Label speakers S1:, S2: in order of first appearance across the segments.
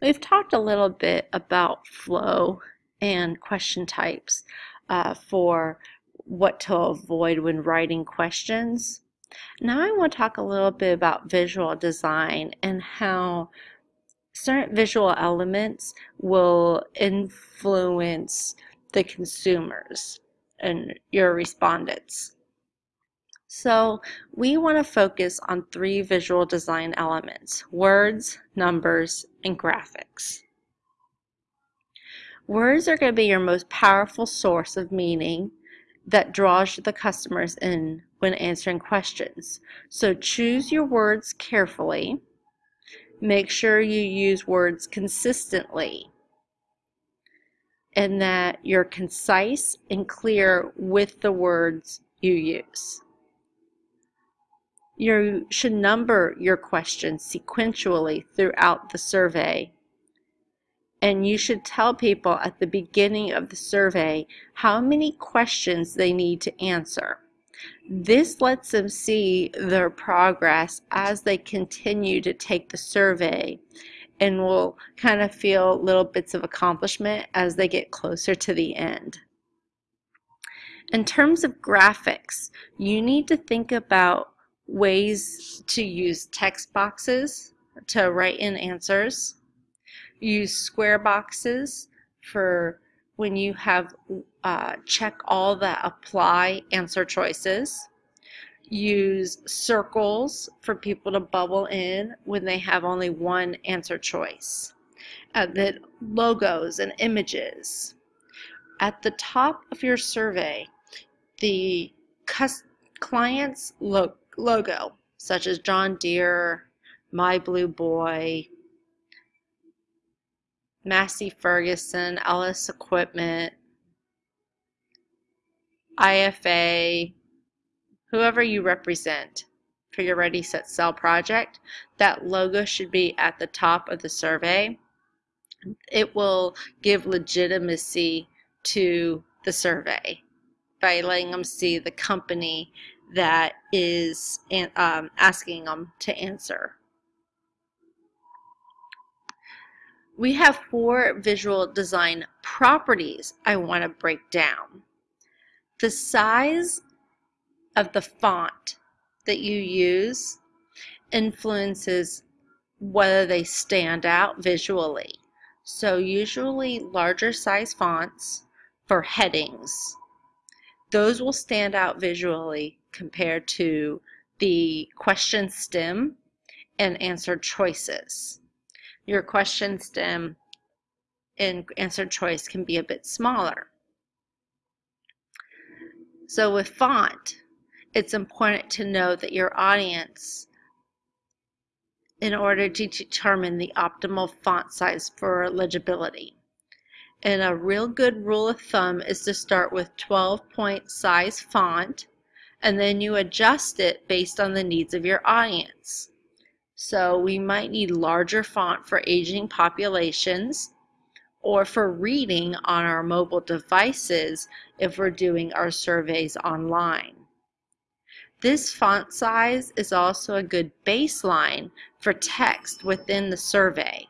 S1: We've talked a little bit about flow and question types uh, for what to avoid when writing questions. Now I want to talk a little bit about visual design and how certain visual elements will influence the consumers and your respondents. So we want to focus on three visual design elements, words, numbers, and graphics. Words are going to be your most powerful source of meaning that draws the customers in when answering questions. So choose your words carefully. Make sure you use words consistently and that you're concise and clear with the words you use. You should number your questions sequentially throughout the survey. And you should tell people at the beginning of the survey how many questions they need to answer. This lets them see their progress as they continue to take the survey and will kind of feel little bits of accomplishment as they get closer to the end. In terms of graphics, you need to think about ways to use text boxes to write in answers. Use square boxes for when you have uh, check all the apply answer choices. Use circles for people to bubble in when they have only one answer choice. Uh, then logos and images. At the top of your survey, the client's look logo, such as John Deere, My Blue Boy, Massey Ferguson, Ellis Equipment, IFA, whoever you represent for your Ready Set Sell project, that logo should be at the top of the survey. It will give legitimacy to the survey by letting them see the company that is um, asking them to answer. We have four visual design properties I want to break down. The size of the font that you use influences whether they stand out visually. So usually larger size fonts for headings. Those will stand out visually compared to the question stem and answer choices. Your question stem and answer choice can be a bit smaller. So with font, it's important to know that your audience, in order to determine the optimal font size for legibility. And a real good rule of thumb is to start with 12 point size font and then you adjust it based on the needs of your audience. So we might need larger font for aging populations or for reading on our mobile devices if we're doing our surveys online. This font size is also a good baseline for text within the survey,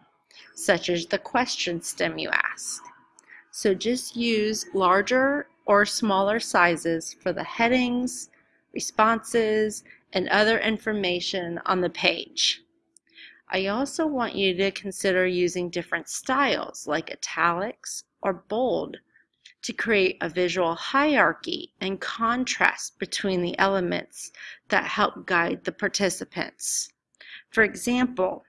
S1: such as the question stem you ask. So just use larger or smaller sizes for the headings, responses, and other information on the page. I also want you to consider using different styles like italics or bold to create a visual hierarchy and contrast between the elements that help guide the participants. For example,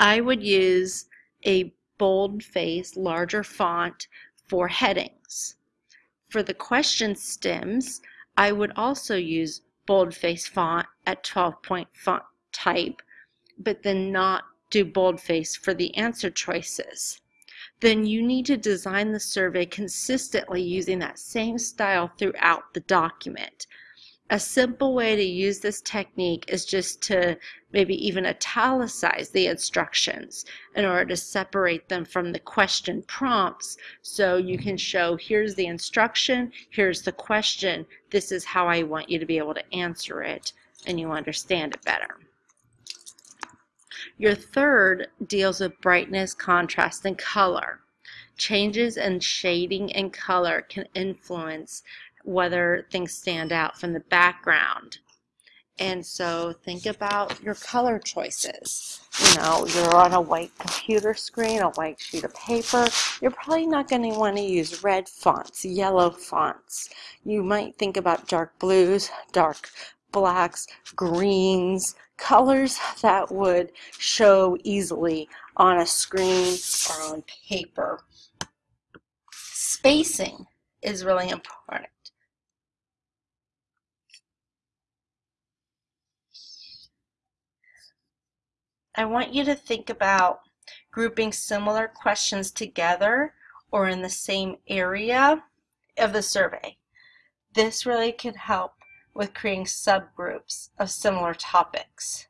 S1: I would use a bold face, larger font for headings. For the question stems, I would also use boldface font at 12 point font type, but then not do boldface for the answer choices. Then you need to design the survey consistently using that same style throughout the document. A simple way to use this technique is just to maybe even italicize the instructions in order to separate them from the question prompts so you can mm-hmm. show here's the instruction, here's the question, this is how I want you to be able to answer it and you understand it better. Your third deals with brightness, contrast, and color. Changes in shading and color can influence whether things stand out from the background. And so think about your color choices. You know, you're on a white computer screen, a white sheet of paper. You're probably not going to want to use red fonts, yellow fonts. You might think about dark blues, dark blacks, greens, colors that would show easily on a screen or on paper. Spacing is really important. I want you to think about grouping similar questions together or in the same area of the survey. This really can help with creating subgroups of similar topics.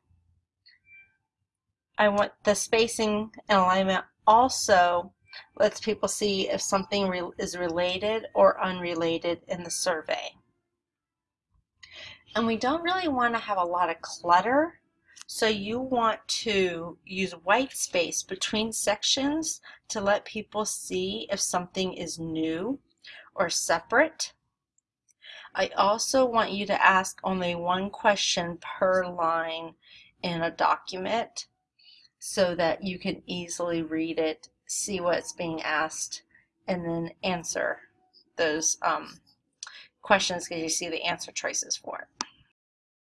S1: I want the spacing and alignment also lets people see if something re is related or unrelated in the survey. And we don't really want to have a lot of clutter so you want to use white space between sections to let people see if something is new or separate. I also want you to ask only one question per line in a document so that you can easily read it, see what's being asked, and then answer those um, questions because you see the answer choices for it.